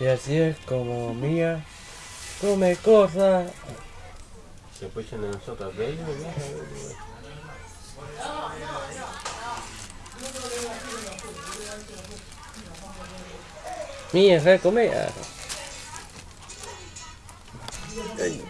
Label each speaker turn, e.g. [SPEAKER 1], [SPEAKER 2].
[SPEAKER 1] Y así es como Mía come cosas.
[SPEAKER 2] Se pusieron de nosotras de ellos.
[SPEAKER 1] Mía se come. Ay.